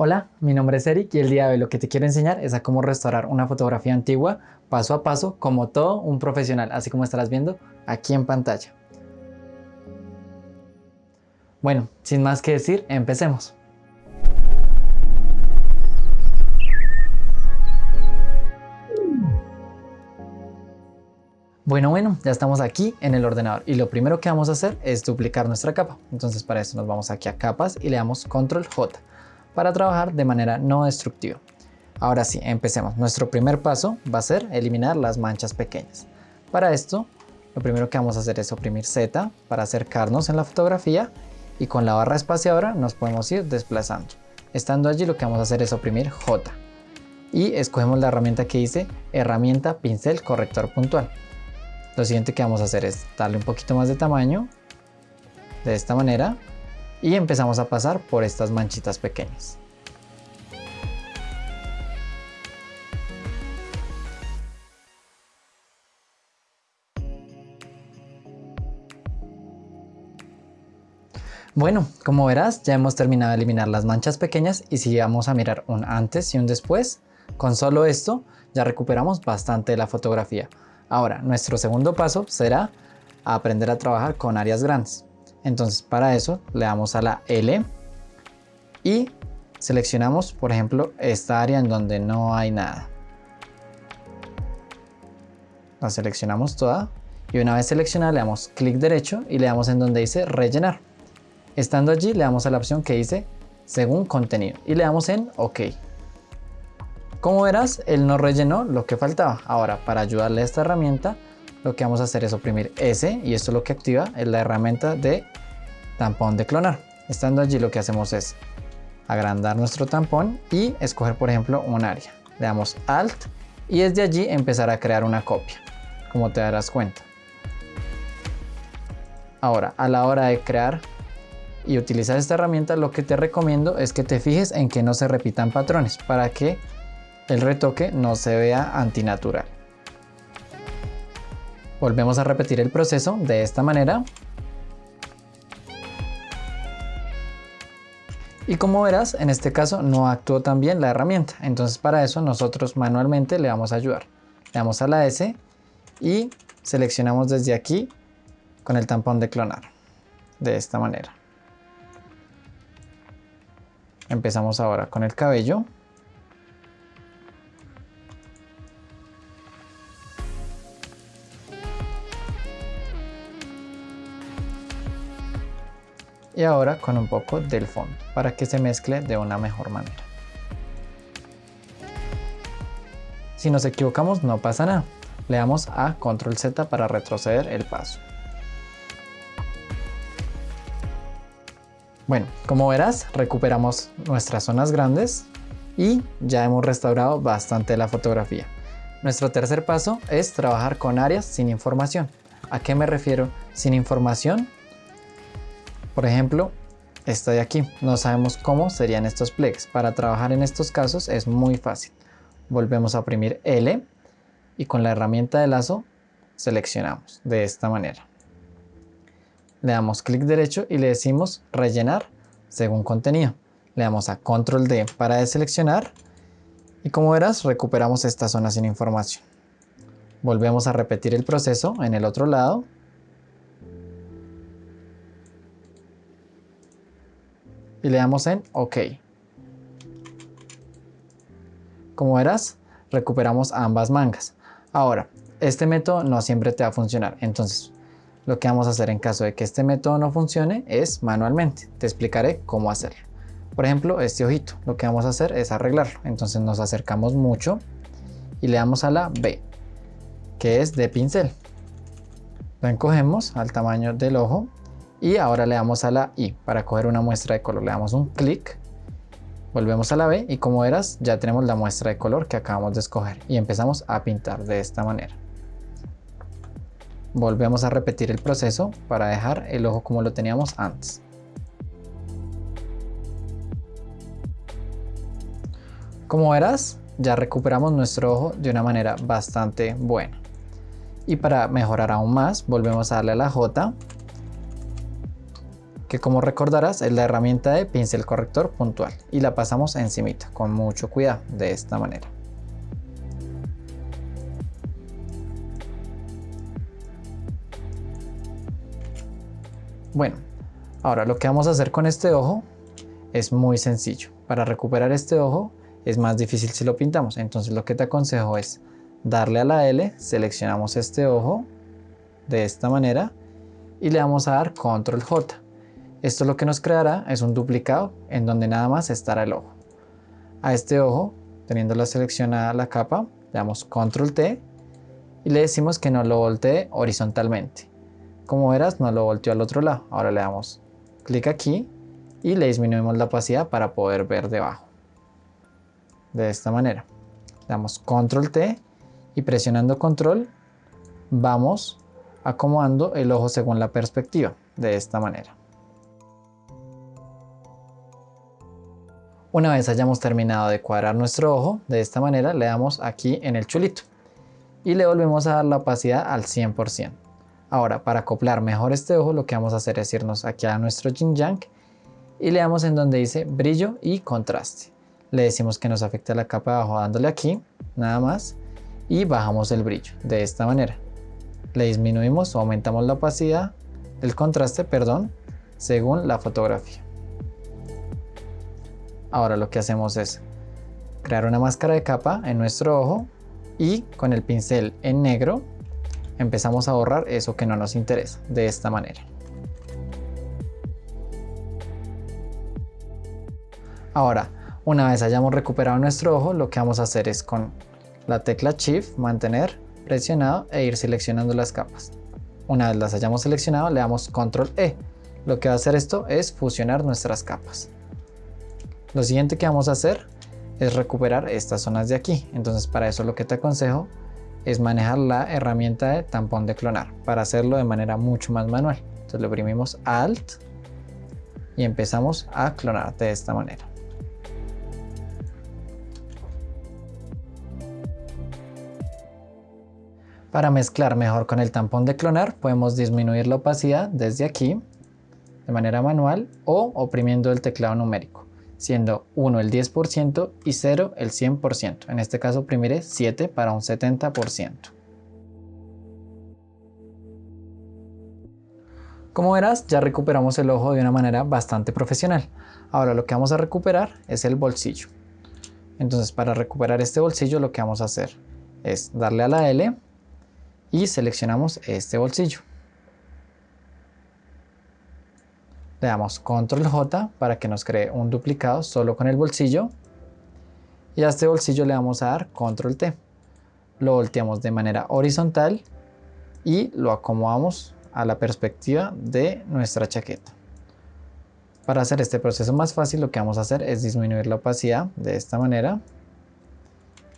Hola, mi nombre es Eric y el día de hoy lo que te quiero enseñar es a cómo restaurar una fotografía antigua paso a paso como todo un profesional, así como estarás viendo aquí en pantalla. Bueno, sin más que decir, empecemos. Bueno, bueno, ya estamos aquí en el ordenador y lo primero que vamos a hacer es duplicar nuestra capa. Entonces para eso nos vamos aquí a capas y le damos control J para trabajar de manera no destructiva. Ahora sí, empecemos. Nuestro primer paso va a ser eliminar las manchas pequeñas. Para esto, lo primero que vamos a hacer es oprimir Z para acercarnos en la fotografía y con la barra espaciadora nos podemos ir desplazando. Estando allí lo que vamos a hacer es oprimir J y escogemos la herramienta que dice herramienta pincel corrector puntual. Lo siguiente que vamos a hacer es darle un poquito más de tamaño de esta manera y empezamos a pasar por estas manchitas pequeñas. Bueno, como verás ya hemos terminado de eliminar las manchas pequeñas y si vamos a mirar un antes y un después, con solo esto ya recuperamos bastante la fotografía. Ahora, nuestro segundo paso será aprender a trabajar con áreas grandes. Entonces para eso le damos a la L y seleccionamos por ejemplo esta área en donde no hay nada. La seleccionamos toda y una vez seleccionada le damos clic derecho y le damos en donde dice rellenar. Estando allí le damos a la opción que dice según contenido y le damos en OK. Como verás, él no rellenó lo que faltaba. Ahora, para ayudarle a esta herramienta, lo que vamos a hacer es oprimir S y esto lo que activa es la herramienta de tampón de clonar. Estando allí lo que hacemos es agrandar nuestro tampón y escoger por ejemplo un área. Le damos Alt y desde allí empezar a crear una copia, como te darás cuenta. Ahora, a la hora de crear y utilizar esta herramienta, lo que te recomiendo es que te fijes en que no se repitan patrones para que el retoque no se vea antinatural. Volvemos a repetir el proceso de esta manera. Y como verás, en este caso no actuó tan bien la herramienta. Entonces para eso nosotros manualmente le vamos a ayudar. Le damos a la S y seleccionamos desde aquí con el tampón de clonar. De esta manera. Empezamos ahora con el cabello. Y ahora con un poco del fondo para que se mezcle de una mejor manera. Si nos equivocamos no pasa nada, le damos a control Z para retroceder el paso. Bueno, como verás recuperamos nuestras zonas grandes y ya hemos restaurado bastante la fotografía. Nuestro tercer paso es trabajar con áreas sin información. ¿A qué me refiero? Sin información por ejemplo, esta de aquí, no sabemos cómo serían estos pliegues. Para trabajar en estos casos es muy fácil. Volvemos a oprimir L y con la herramienta de lazo seleccionamos de esta manera. Le damos clic derecho y le decimos rellenar según contenido. Le damos a control D para deseleccionar y como verás recuperamos esta zona sin información. Volvemos a repetir el proceso en el otro lado le damos en OK. Como verás, recuperamos ambas mangas. Ahora, este método no siempre te va a funcionar, entonces lo que vamos a hacer en caso de que este método no funcione es manualmente. Te explicaré cómo hacerlo. Por ejemplo, este ojito, lo que vamos a hacer es arreglarlo. Entonces nos acercamos mucho y le damos a la B, que es de pincel. Lo encogemos al tamaño del ojo y ahora le damos a la I para coger una muestra de color. Le damos un clic, volvemos a la B y como verás ya tenemos la muestra de color que acabamos de escoger y empezamos a pintar de esta manera. Volvemos a repetir el proceso para dejar el ojo como lo teníamos antes. Como verás, ya recuperamos nuestro ojo de una manera bastante buena. Y para mejorar aún más, volvemos a darle a la J que como recordarás es la herramienta de pincel corrector puntual y la pasamos encimita con mucho cuidado de esta manera. Bueno, ahora lo que vamos a hacer con este ojo es muy sencillo. Para recuperar este ojo es más difícil si lo pintamos, entonces lo que te aconsejo es darle a la L, seleccionamos este ojo de esta manera y le vamos a dar control J. Esto lo que nos creará es un duplicado en donde nada más estará el ojo. A este ojo, teniendo la seleccionada la capa, le damos control T y le decimos que no lo voltee horizontalmente. Como verás, no lo volteó al otro lado. Ahora le damos clic aquí y le disminuimos la opacidad para poder ver debajo. De esta manera. Le damos control T y presionando control vamos acomodando el ojo según la perspectiva. De esta manera. Una vez hayamos terminado de cuadrar nuestro ojo, de esta manera le damos aquí en el chulito y le volvemos a dar la opacidad al 100%. Ahora, para acoplar mejor este ojo, lo que vamos a hacer es irnos aquí a nuestro Jin Yang y le damos en donde dice brillo y contraste. Le decimos que nos afecta la capa de abajo dándole aquí, nada más, y bajamos el brillo de esta manera. Le disminuimos o aumentamos la opacidad, el contraste, perdón, según la fotografía. Ahora lo que hacemos es crear una máscara de capa en nuestro ojo y con el pincel en negro empezamos a borrar eso que no nos interesa de esta manera. Ahora, una vez hayamos recuperado nuestro ojo, lo que vamos a hacer es con la tecla Shift mantener presionado e ir seleccionando las capas. Una vez las hayamos seleccionado, le damos Control E. Lo que va a hacer esto es fusionar nuestras capas. Lo siguiente que vamos a hacer es recuperar estas zonas de aquí. Entonces para eso lo que te aconsejo es manejar la herramienta de tampón de clonar para hacerlo de manera mucho más manual. Entonces le oprimimos Alt y empezamos a clonar de esta manera. Para mezclar mejor con el tampón de clonar podemos disminuir la opacidad desde aquí de manera manual o oprimiendo el teclado numérico siendo 1 el 10% y 0 el 100%. En este caso oprimiré 7 para un 70%. Como verás, ya recuperamos el ojo de una manera bastante profesional. Ahora lo que vamos a recuperar es el bolsillo. Entonces para recuperar este bolsillo lo que vamos a hacer es darle a la L y seleccionamos este bolsillo. Le damos control J para que nos cree un duplicado solo con el bolsillo. Y a este bolsillo le vamos a dar control T. Lo volteamos de manera horizontal y lo acomodamos a la perspectiva de nuestra chaqueta. Para hacer este proceso más fácil lo que vamos a hacer es disminuir la opacidad de esta manera.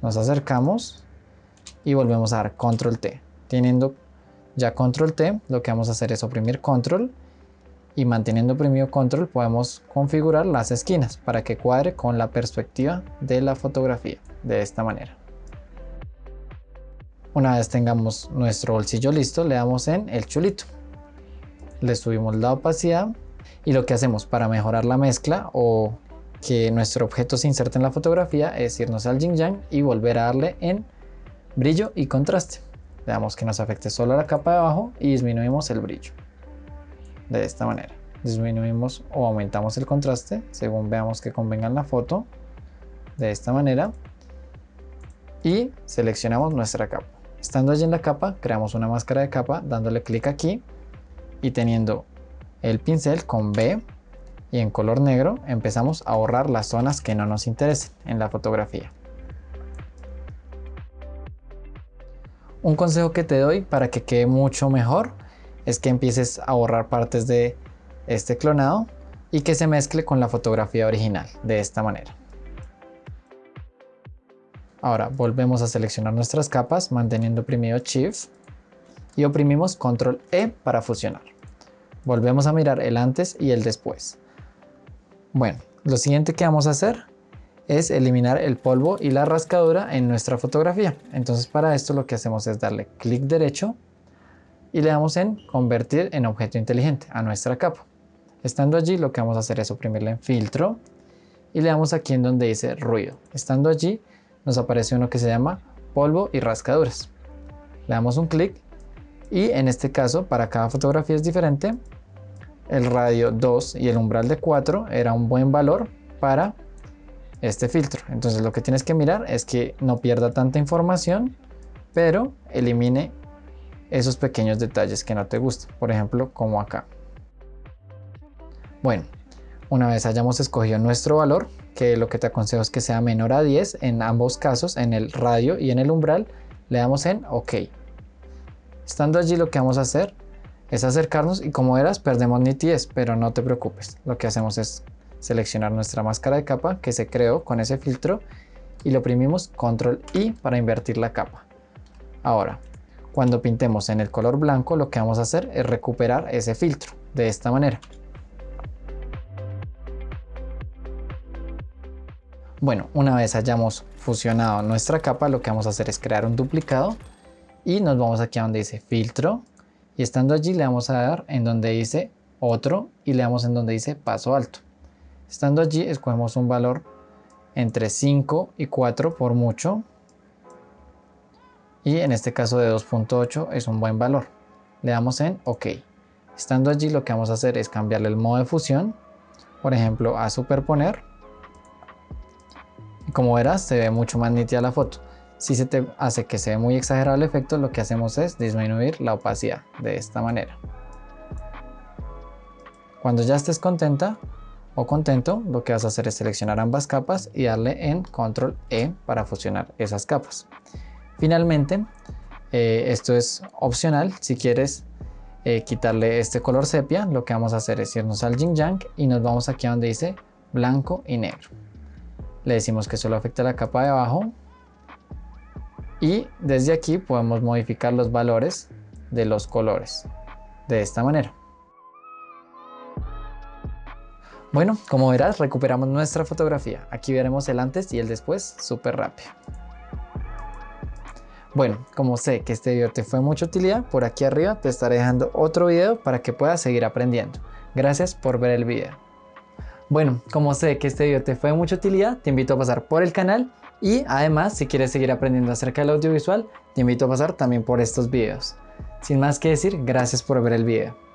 Nos acercamos y volvemos a dar control T. Teniendo ya control T, lo que vamos a hacer es oprimir control y manteniendo oprimido control podemos configurar las esquinas para que cuadre con la perspectiva de la fotografía de esta manera. Una vez tengamos nuestro bolsillo listo le damos en el chulito. Le subimos la opacidad y lo que hacemos para mejorar la mezcla o que nuestro objeto se inserte en la fotografía es irnos al yin yang y volver a darle en brillo y contraste. Le damos que nos afecte solo la capa de abajo y disminuimos el brillo de esta manera. Disminuimos o aumentamos el contraste según veamos que convenga en la foto de esta manera y seleccionamos nuestra capa. Estando allí en la capa, creamos una máscara de capa dándole clic aquí y teniendo el pincel con B y en color negro empezamos a borrar las zonas que no nos interesen en la fotografía. Un consejo que te doy para que quede mucho mejor es que empieces a borrar partes de este clonado y que se mezcle con la fotografía original de esta manera. Ahora volvemos a seleccionar nuestras capas manteniendo oprimido Shift y oprimimos Control E para fusionar. Volvemos a mirar el antes y el después. Bueno, lo siguiente que vamos a hacer es eliminar el polvo y la rascadura en nuestra fotografía. Entonces para esto lo que hacemos es darle clic derecho y le damos en convertir en objeto inteligente a nuestra capa. Estando allí lo que vamos a hacer es suprimirle en filtro y le damos aquí en donde dice ruido. Estando allí nos aparece uno que se llama polvo y rascaduras. Le damos un clic y en este caso para cada fotografía es diferente. El radio 2 y el umbral de 4 era un buen valor para este filtro. Entonces lo que tienes que mirar es que no pierda tanta información, pero elimine esos pequeños detalles que no te gustan. Por ejemplo, como acá. Bueno, una vez hayamos escogido nuestro valor, que lo que te aconsejo es que sea menor a 10 en ambos casos, en el radio y en el umbral, le damos en OK. Estando allí lo que vamos a hacer es acercarnos y como verás perdemos nitidez, pero no te preocupes. Lo que hacemos es seleccionar nuestra máscara de capa que se creó con ese filtro y lo oprimimos control I para invertir la capa. Ahora, cuando pintemos en el color blanco lo que vamos a hacer es recuperar ese filtro de esta manera. Bueno, una vez hayamos fusionado nuestra capa lo que vamos a hacer es crear un duplicado y nos vamos aquí a donde dice filtro y estando allí le vamos a dar en donde dice otro y le damos en donde dice paso alto. Estando allí escogemos un valor entre 5 y 4 por mucho y en este caso de 2.8 es un buen valor. Le damos en OK. Estando allí lo que vamos a hacer es cambiarle el modo de fusión, por ejemplo a superponer. Y como verás se ve mucho más nítida la foto. Si se te hace que se ve muy exagerado el efecto, lo que hacemos es disminuir la opacidad de esta manera. Cuando ya estés contenta o contento, lo que vas a hacer es seleccionar ambas capas y darle en control E para fusionar esas capas. Finalmente, eh, esto es opcional, si quieres eh, quitarle este color sepia, lo que vamos a hacer es irnos al Yin Yang y nos vamos aquí a donde dice blanco y negro. Le decimos que solo afecta la capa de abajo y desde aquí podemos modificar los valores de los colores de esta manera. Bueno, como verás recuperamos nuestra fotografía. Aquí veremos el antes y el después súper rápido. Bueno, como sé que este video te fue de mucha utilidad, por aquí arriba te estaré dejando otro video para que puedas seguir aprendiendo. Gracias por ver el video. Bueno, como sé que este video te fue de mucha utilidad, te invito a pasar por el canal y además, si quieres seguir aprendiendo acerca del audiovisual, te invito a pasar también por estos videos. Sin más que decir, gracias por ver el video.